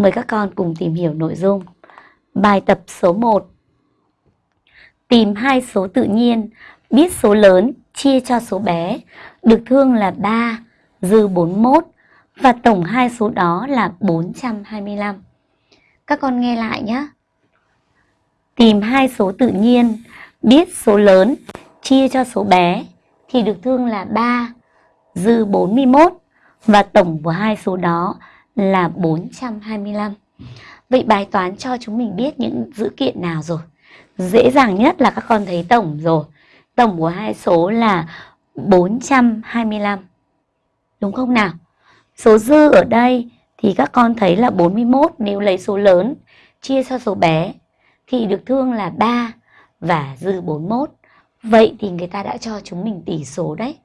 Mời các con cùng tìm hiểu nội dung. Bài tập số 1. Tìm hai số tự nhiên, biết số lớn chia cho số bé, được thương là 3, dư 41 và tổng hai số đó là 425. Các con nghe lại nhé. Tìm hai số tự nhiên, biết số lớn chia cho số bé thì được thương là 3, dư 41 và tổng của hai số đó là 425. Vậy bài toán cho chúng mình biết những dữ kiện nào rồi? Dễ dàng nhất là các con thấy tổng rồi. Tổng của hai số là 425. Đúng không nào? Số dư ở đây thì các con thấy là 41 nếu lấy số lớn, chia cho số bé thì được thương là 3 và dư 41. Vậy thì người ta đã cho chúng mình tỷ số đấy.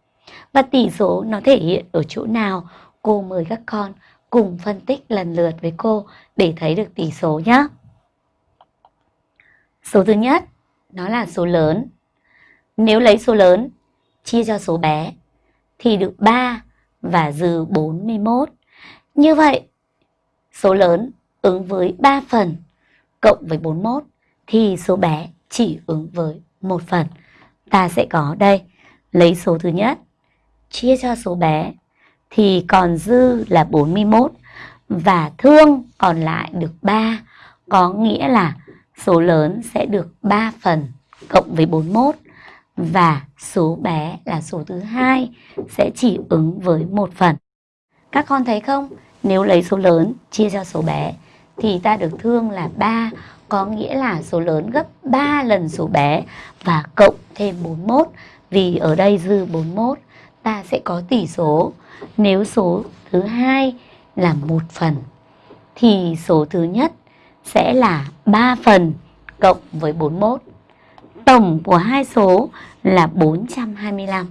Và tỷ số nó thể hiện ở chỗ nào? Cô mời các con cùng phân tích lần lượt với cô để thấy được tỷ số nhé. Số thứ nhất, nó là số lớn. Nếu lấy số lớn chia cho số bé thì được 3 và dư 41. Như vậy, số lớn ứng với 3 phần cộng với 41 thì số bé chỉ ứng với một phần. Ta sẽ có đây, lấy số thứ nhất chia cho số bé thì còn dư là 41 và thương còn lại được 3, có nghĩa là số lớn sẽ được 3 phần cộng với 41 và số bé là số thứ hai sẽ chỉ ứng với một phần. Các con thấy không? Nếu lấy số lớn chia cho số bé thì ta được thương là 3, có nghĩa là số lớn gấp 3 lần số bé và cộng thêm 41 vì ở đây dư 41 ta sẽ có tỷ số nếu số thứ hai là một phần, thì số thứ nhất sẽ là 3 phần cộng với 41. Tổng của hai số là 425.